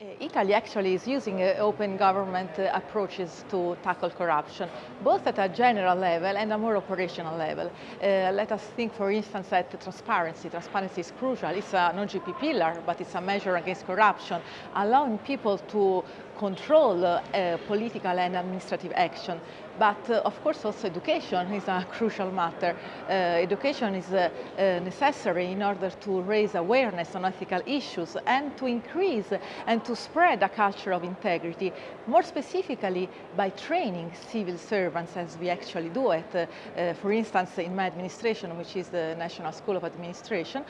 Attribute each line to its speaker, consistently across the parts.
Speaker 1: Uh, Italy actually is using uh, open government uh, approaches to tackle corruption, both at a general level and a more operational level. Uh, let us think, for instance, at transparency. Transparency is crucial. It's an OGP pillar, but it's a measure against corruption, allowing people to control uh, political and administrative action. But uh, of course also education is a crucial matter. Uh, education is uh, uh, necessary in order to raise awareness on ethical issues and to increase and to spread a culture of integrity, more specifically by training civil servants as we actually do it. Uh, for instance, in my administration, which is the National School of Administration,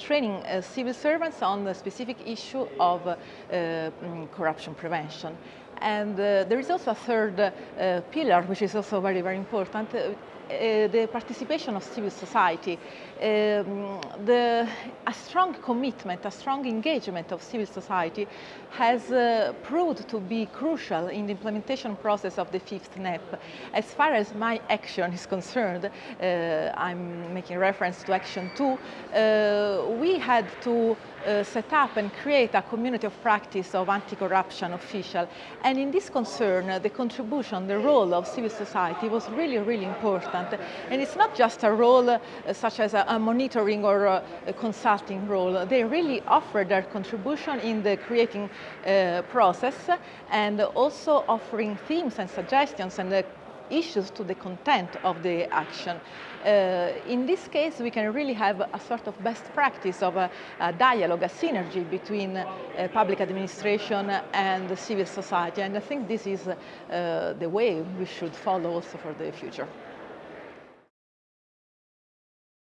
Speaker 1: training civil servants on the specific issue of mm, corruption prevention. And uh, there is also a third uh, pillar, which is also very, very important, uh, uh, the participation of civil society, um, the, a strong commitment, a strong engagement of civil society has uh, proved to be crucial in the implementation process of the fifth NAP. As far as my action is concerned, uh, I'm making reference to Action 2, uh, we had to set up and create a community of practice of anti-corruption official. And in this concern, the contribution, the role of civil society was really, really important. And it's not just a role uh, such as a, a, monitoring or a, a, consulting role. They really offer their contribution in the creating uh, process and also offering themes and suggestions and uh, issues to the content of the action. Uh, in this case, we can really have a sort of best practice of a, a dialogue, a synergy between uh, public administration and civil society. And I think this is uh, the way we should follow also for the future.